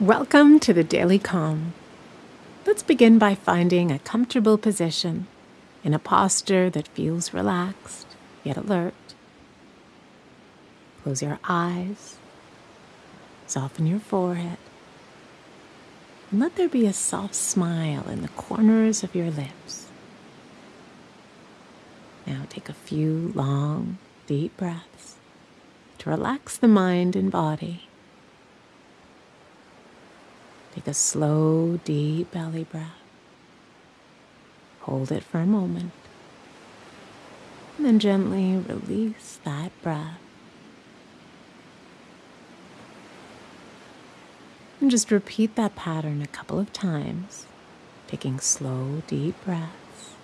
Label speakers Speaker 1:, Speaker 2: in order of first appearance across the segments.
Speaker 1: Welcome to the Daily Calm. Let's begin by finding a comfortable position in a posture that feels relaxed yet alert. Close your eyes, soften your forehead, and let there be a soft smile in the corners of your lips. Now take a few long, deep breaths to relax the mind and body. Take a slow, deep belly breath. Hold it for a moment. And then gently release that breath. And just repeat that pattern a couple of times, taking slow, deep breaths,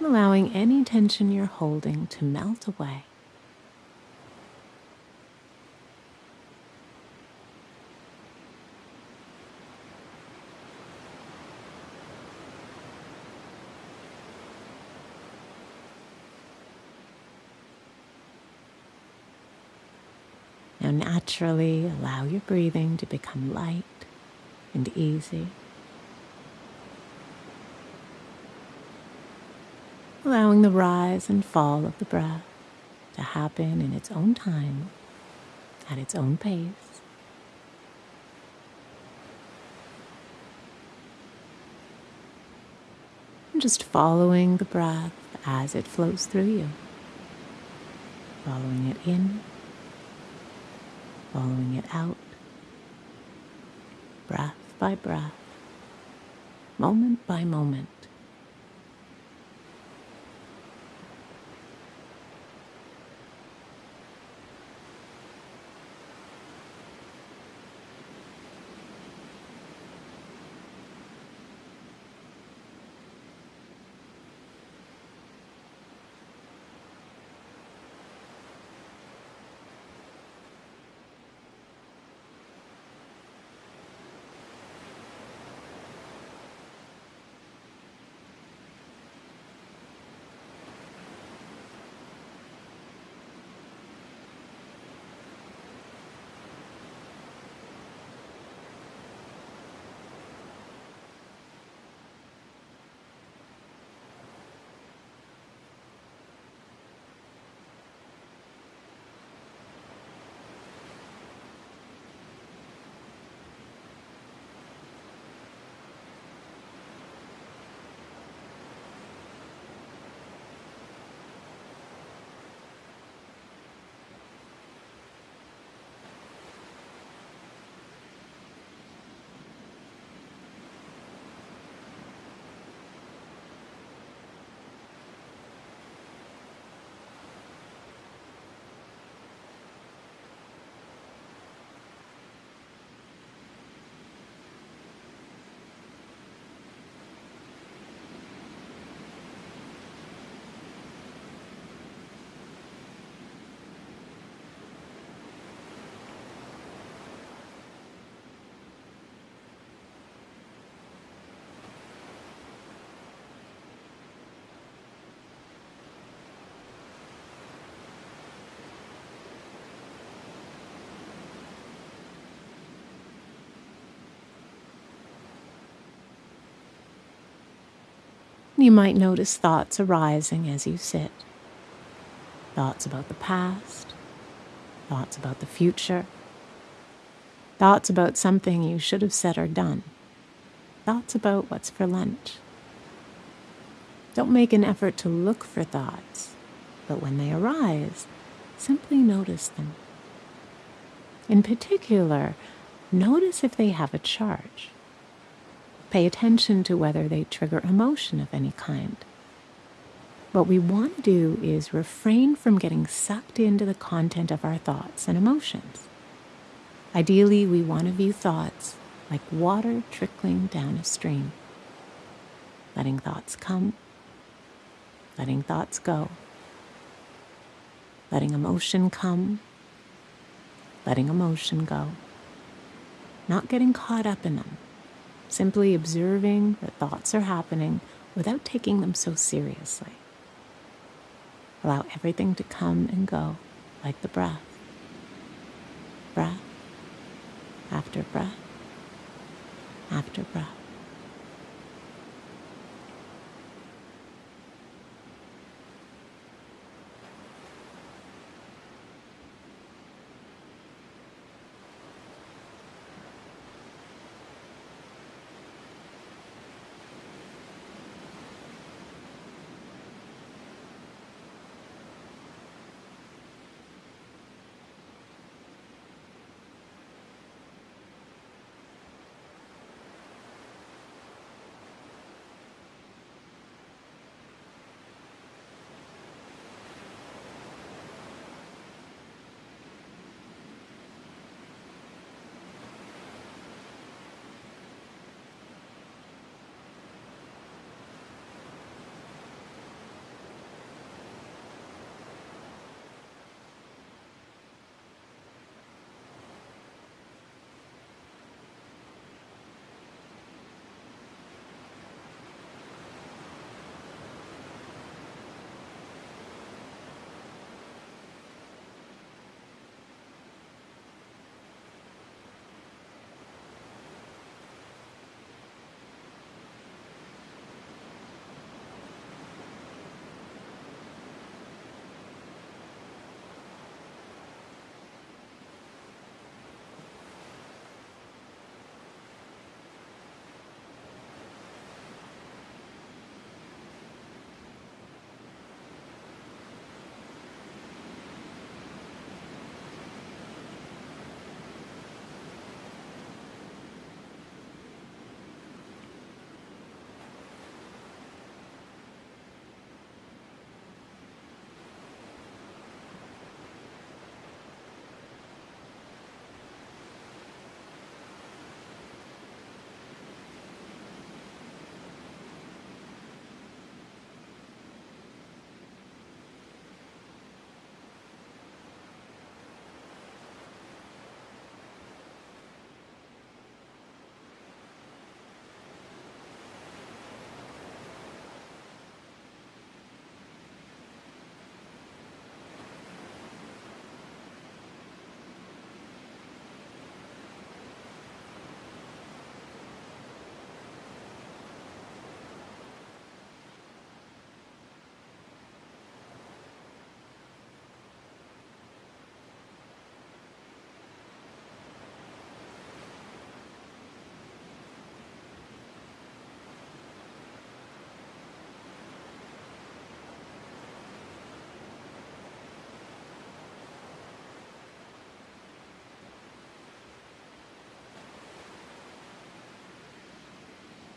Speaker 1: allowing any tension you're holding to melt away. Now, naturally allow your breathing to become light and easy. Allowing the rise and fall of the breath to happen in its own time, at its own pace. And just following the breath as it flows through you, following it in following it out, breath by breath, moment by moment. You might notice thoughts arising as you sit. Thoughts about the past, thoughts about the future, thoughts about something you should have said or done, thoughts about what's for lunch. Don't make an effort to look for thoughts, but when they arise, simply notice them. In particular, notice if they have a charge. Pay attention to whether they trigger emotion of any kind. What we want to do is refrain from getting sucked into the content of our thoughts and emotions. Ideally, we want to view thoughts like water trickling down a stream, letting thoughts come, letting thoughts go, letting emotion come, letting emotion go, not getting caught up in them simply observing that thoughts are happening without taking them so seriously. Allow everything to come and go like the breath. Breath after breath after breath.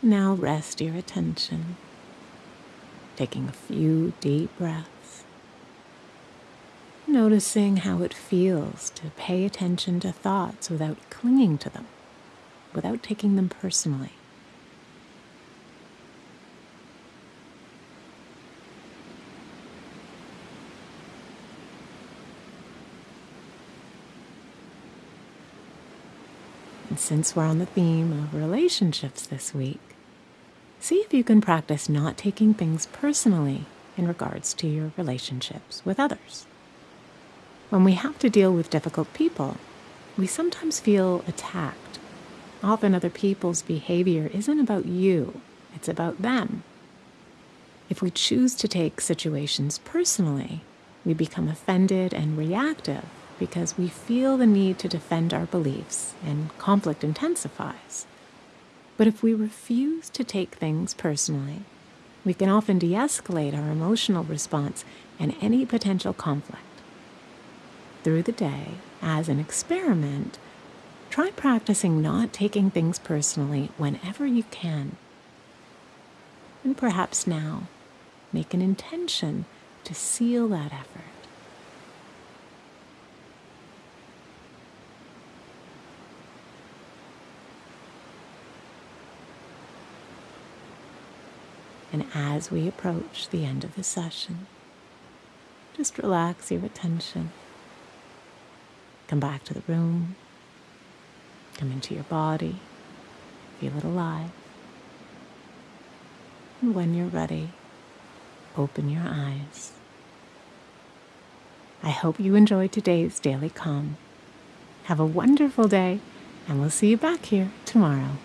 Speaker 1: Now rest your attention, taking a few deep breaths, noticing how it feels to pay attention to thoughts without clinging to them, without taking them personally. And since we're on the theme of relationships this week, See if you can practice not taking things personally in regards to your relationships with others. When we have to deal with difficult people, we sometimes feel attacked. Often other people's behavior isn't about you, it's about them. If we choose to take situations personally, we become offended and reactive because we feel the need to defend our beliefs and conflict intensifies. But if we refuse to take things personally, we can often de escalate our emotional response and any potential conflict. Through the day, as an experiment, try practicing not taking things personally whenever you can. And perhaps now, make an intention to seal that effort. And as we approach the end of the session, just relax your attention. Come back to the room. Come into your body. Feel it alive. And when you're ready, open your eyes. I hope you enjoyed today's Daily Calm. Have a wonderful day And we'll see you back here tomorrow.